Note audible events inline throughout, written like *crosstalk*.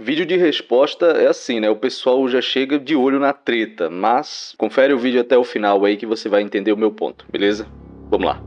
Vídeo de resposta é assim, né? O pessoal já chega de olho na treta, mas confere o vídeo até o final aí que você vai entender o meu ponto, beleza? Vamos lá.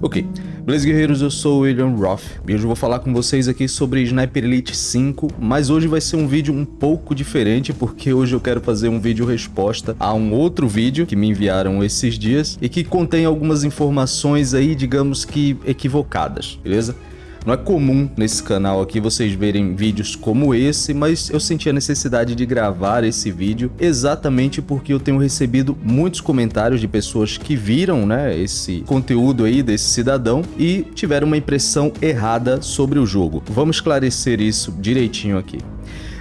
Ok, beleza guerreiros, eu sou o William Roth e hoje eu vou falar com vocês aqui sobre Sniper Elite 5, mas hoje vai ser um vídeo um pouco diferente porque hoje eu quero fazer um vídeo resposta a um outro vídeo que me enviaram esses dias e que contém algumas informações aí, digamos que equivocadas, beleza? Não é comum nesse canal aqui vocês verem vídeos como esse, mas eu senti a necessidade de gravar esse vídeo exatamente porque eu tenho recebido muitos comentários de pessoas que viram né, esse conteúdo aí desse cidadão e tiveram uma impressão errada sobre o jogo. Vamos esclarecer isso direitinho aqui.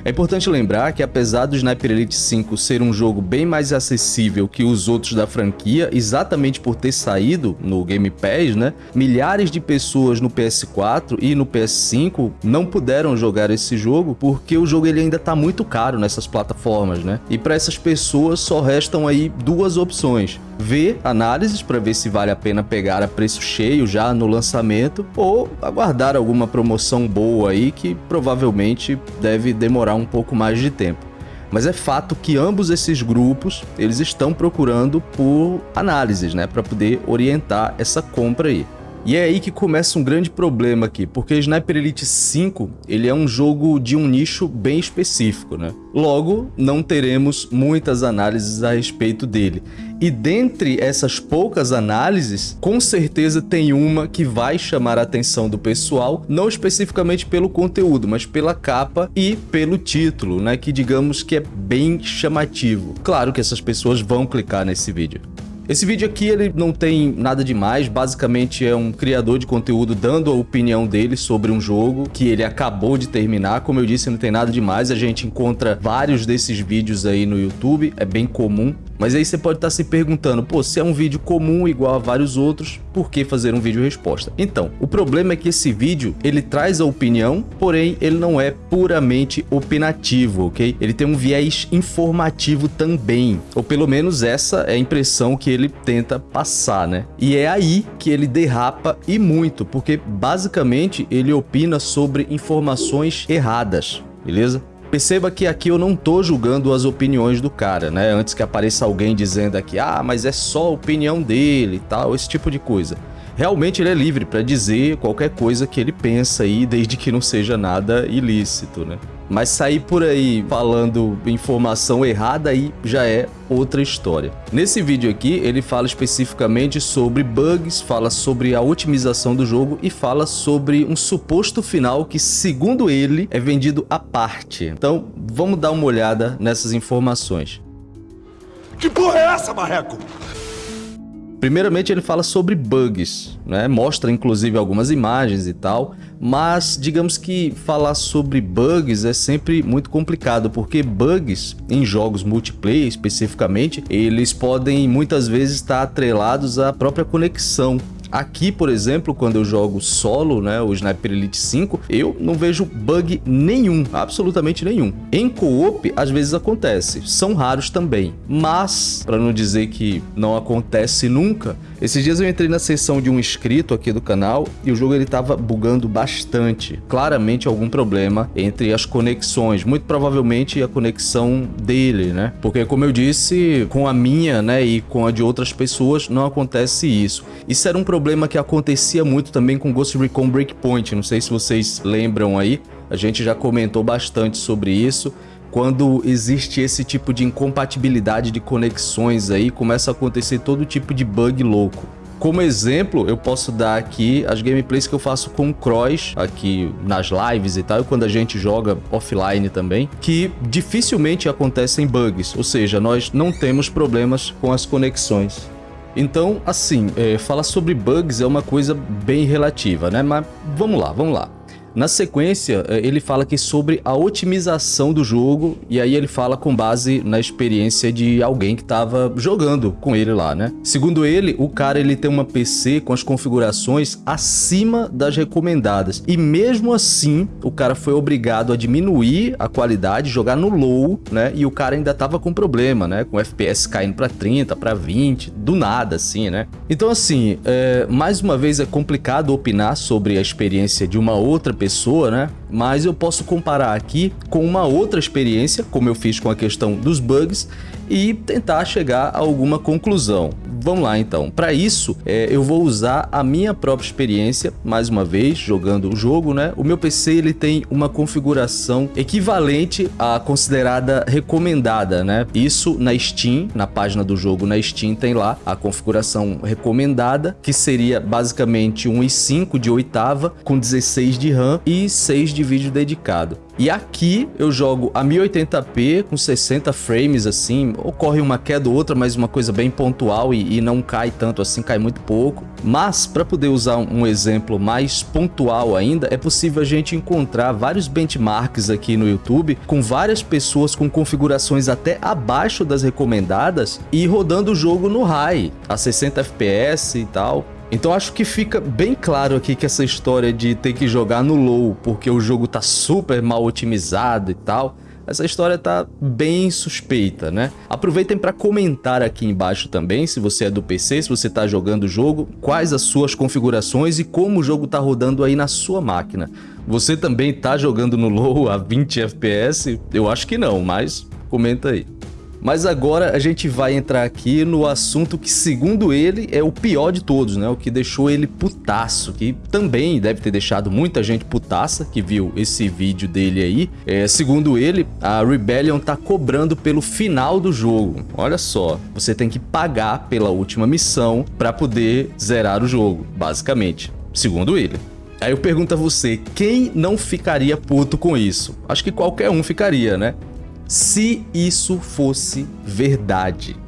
É importante lembrar que apesar do Sniper Elite 5 ser um jogo bem mais acessível que os outros da franquia, exatamente por ter saído no Game Pass, né, milhares de pessoas no PS4 e no PS5 não puderam jogar esse jogo porque o jogo ele ainda está muito caro nessas plataformas, né? E para essas pessoas só restam aí duas opções ver análises para ver se vale a pena pegar a preço cheio já no lançamento ou aguardar alguma promoção boa aí que provavelmente deve demorar um pouco mais de tempo. Mas é fato que ambos esses grupos, eles estão procurando por análises, né, para poder orientar essa compra aí. E é aí que começa um grande problema aqui, porque Sniper Elite 5 ele é um jogo de um nicho bem específico, né? Logo, não teremos muitas análises a respeito dele. E dentre essas poucas análises, com certeza tem uma que vai chamar a atenção do pessoal, não especificamente pelo conteúdo, mas pela capa e pelo título, né? Que digamos que é bem chamativo. Claro que essas pessoas vão clicar nesse vídeo. Esse vídeo aqui ele não tem nada demais, basicamente é um criador de conteúdo dando a opinião dele sobre um jogo que ele acabou de terminar. Como eu disse, não tem nada demais, a gente encontra vários desses vídeos aí no YouTube, é bem comum. Mas aí você pode estar se perguntando, pô, se é um vídeo comum igual a vários outros, por que fazer um vídeo resposta? Então, o problema é que esse vídeo, ele traz a opinião, porém ele não é puramente opinativo, ok? Ele tem um viés informativo também, ou pelo menos essa é a impressão que ele tenta passar, né? E é aí que ele derrapa e muito, porque basicamente ele opina sobre informações erradas, beleza? Perceba que aqui eu não tô julgando as opiniões do cara, né? Antes que apareça alguém dizendo aqui, ah, mas é só a opinião dele e tal, esse tipo de coisa. Realmente ele é livre para dizer qualquer coisa que ele pensa aí, desde que não seja nada ilícito, né? Mas sair por aí falando informação errada aí já é outra história. Nesse vídeo aqui, ele fala especificamente sobre bugs, fala sobre a otimização do jogo e fala sobre um suposto final que, segundo ele, é vendido à parte. Então, vamos dar uma olhada nessas informações. Que porra é essa, marreco? Primeiramente ele fala sobre bugs, né? mostra inclusive algumas imagens e tal, mas digamos que falar sobre bugs é sempre muito complicado, porque bugs em jogos multiplayer especificamente, eles podem muitas vezes estar atrelados à própria conexão Aqui, por exemplo, quando eu jogo solo, né, o Sniper Elite 5, eu não vejo bug nenhum, absolutamente nenhum. Em co-op, às vezes acontece, são raros também, mas, para não dizer que não acontece nunca, esses dias eu entrei na seção de um inscrito aqui do canal e o jogo ele tava bugando bastante. Claramente algum problema entre as conexões, muito provavelmente a conexão dele, né? Porque como eu disse, com a minha, né, e com a de outras pessoas não acontece isso. Isso era um problema que acontecia muito também com Ghost Recon Breakpoint, não sei se vocês lembram aí, a gente já comentou bastante sobre isso, quando existe esse tipo de incompatibilidade de conexões aí, começa a acontecer todo tipo de bug louco. Como exemplo, eu posso dar aqui as gameplays que eu faço com o Cross, aqui nas lives e tal, e quando a gente joga offline também, que dificilmente acontecem bugs, ou seja, nós não temos problemas com as conexões. Então, assim, é, falar sobre bugs é uma coisa bem relativa, né? Mas vamos lá, vamos lá. Na sequência, eh, ele fala aqui sobre a otimização do jogo, e aí ele fala com base na experiência de alguém que estava jogando com ele lá, né? Segundo ele, o cara ele tem uma PC com as configurações acima das recomendadas, e mesmo assim, o cara foi obrigado a diminuir a qualidade, jogar no low, né? E o cara ainda tava com problema, né? Com FPS caindo para 30, para 20, do nada, assim, né? Então, assim, é, mais uma vez é complicado opinar sobre a experiência de uma outra né? Mas eu posso comparar aqui com uma outra experiência, como eu fiz com a questão dos bugs, e tentar chegar a alguma conclusão. Vamos lá então. Para isso, é, eu vou usar a minha própria experiência, mais uma vez, jogando o jogo, né? O meu PC ele tem uma configuração equivalente à considerada recomendada, né? Isso na Steam, na página do jogo na Steam tem lá a configuração recomendada, que seria basicamente um i5 de oitava com 16 de RAM e 6 de vídeo dedicado. E aqui eu jogo a 1080p com 60 frames assim, ocorre uma queda ou outra, mas uma coisa bem pontual e, e não cai tanto assim, cai muito pouco. Mas para poder usar um exemplo mais pontual ainda, é possível a gente encontrar vários benchmarks aqui no YouTube com várias pessoas com configurações até abaixo das recomendadas e rodando o jogo no high, a 60 fps e tal. Então acho que fica bem claro aqui que essa história de ter que jogar no low porque o jogo tá super mal otimizado e tal, essa história tá bem suspeita, né? Aproveitem para comentar aqui embaixo também, se você é do PC, se você tá jogando o jogo, quais as suas configurações e como o jogo tá rodando aí na sua máquina. Você também tá jogando no low a 20 FPS? Eu acho que não, mas comenta aí. Mas agora a gente vai entrar aqui no assunto que, segundo ele, é o pior de todos, né? O que deixou ele putaço, que também deve ter deixado muita gente putaça que viu esse vídeo dele aí. É, segundo ele, a Rebellion tá cobrando pelo final do jogo. Olha só, você tem que pagar pela última missão para poder zerar o jogo, basicamente, segundo ele. Aí eu pergunto a você, quem não ficaria puto com isso? Acho que qualquer um ficaria, né? Se isso fosse verdade.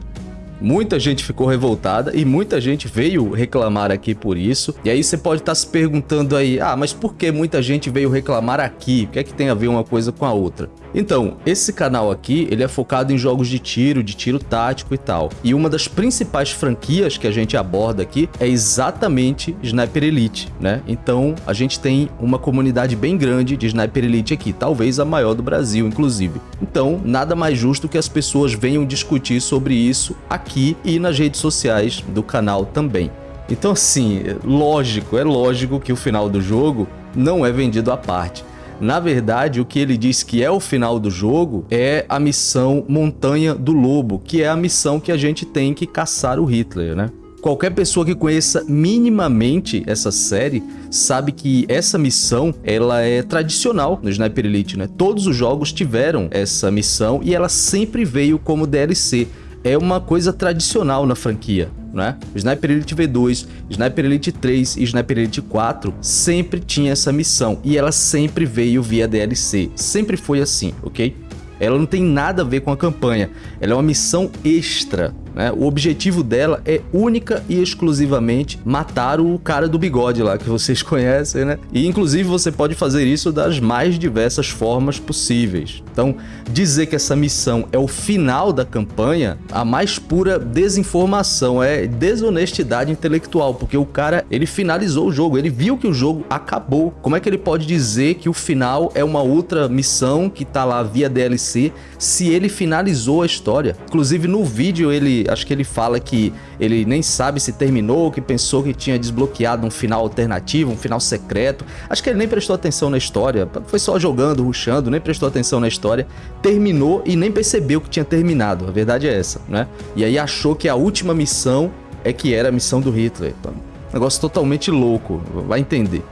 Muita gente ficou revoltada e muita gente veio reclamar aqui por isso. E aí você pode estar se perguntando aí, ah, mas por que muita gente veio reclamar aqui? O que é que tem a ver uma coisa com a outra? Então, esse canal aqui, ele é focado em jogos de tiro, de tiro tático e tal. E uma das principais franquias que a gente aborda aqui é exatamente Sniper Elite, né? Então, a gente tem uma comunidade bem grande de Sniper Elite aqui, talvez a maior do Brasil, inclusive. Então, nada mais justo que as pessoas venham discutir sobre isso aqui e nas redes sociais do canal também. Então, assim, lógico, é lógico que o final do jogo não é vendido à parte. Na verdade, o que ele diz que é o final do jogo é a missão Montanha do Lobo, que é a missão que a gente tem que caçar o Hitler, né? Qualquer pessoa que conheça minimamente essa série sabe que essa missão ela é tradicional no Sniper Elite, né? Todos os jogos tiveram essa missão e ela sempre veio como DLC. É uma coisa tradicional na franquia né? Sniper Elite V2, Sniper Elite 3 e Sniper Elite 4 sempre tinha essa missão e ela sempre veio via DLC, sempre foi assim, ok? Ela não tem nada a ver com a campanha, ela é uma missão extra, né? O objetivo dela é única e exclusivamente matar o cara do bigode lá, que vocês *laughs* conhecem, né? E inclusive você pode fazer isso das mais diversas formas possíveis. Então, dizer que essa missão é o final da campanha, a mais pura desinformação, é desonestidade intelectual, porque o cara, ele finalizou o jogo, ele viu que o jogo acabou. Como é que ele pode dizer que o final é uma outra missão que tá lá via DLC, se ele finalizou a história? Inclusive no vídeo acho que ele fala que ele nem sabe se terminou, que pensou que tinha desbloqueado um final alternativo, um final secreto. Acho que ele nem prestou atenção na história, foi só jogando, ruxando, nem prestou atenção na história. Terminou e nem percebeu que tinha terminado, a verdade é essa, né? E aí achou que a última missão é que era a missão do Hitler. Então, negócio totalmente louco, vai entender.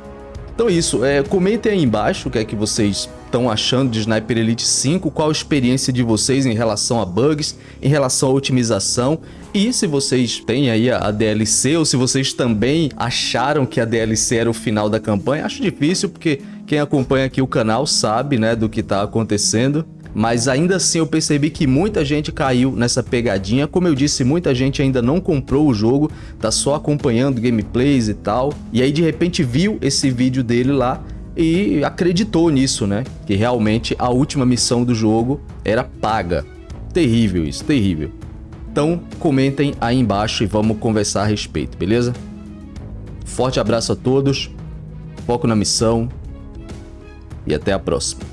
Então é isso, é, comentem aí embaixo o que é que vocês estão achando de Sniper Elite 5, qual a experiência de vocês em relação a bugs, em relação à otimização e se vocês têm aí a DLC ou se vocês também acharam que a DLC era o final da campanha. Acho difícil porque quem acompanha aqui o canal sabe né, do que está acontecendo mas ainda assim eu percebi que muita gente caiu nessa pegadinha. Como eu disse, muita gente ainda não comprou o jogo, tá só acompanhando gameplays e tal. E aí de repente viu esse vídeo dele lá e acreditou nisso, né? Que realmente a última missão do jogo era paga. Terrível isso, terrível. Então comentem aí embaixo e vamos conversar a respeito, beleza? Forte abraço a todos, foco na missão e até a próxima.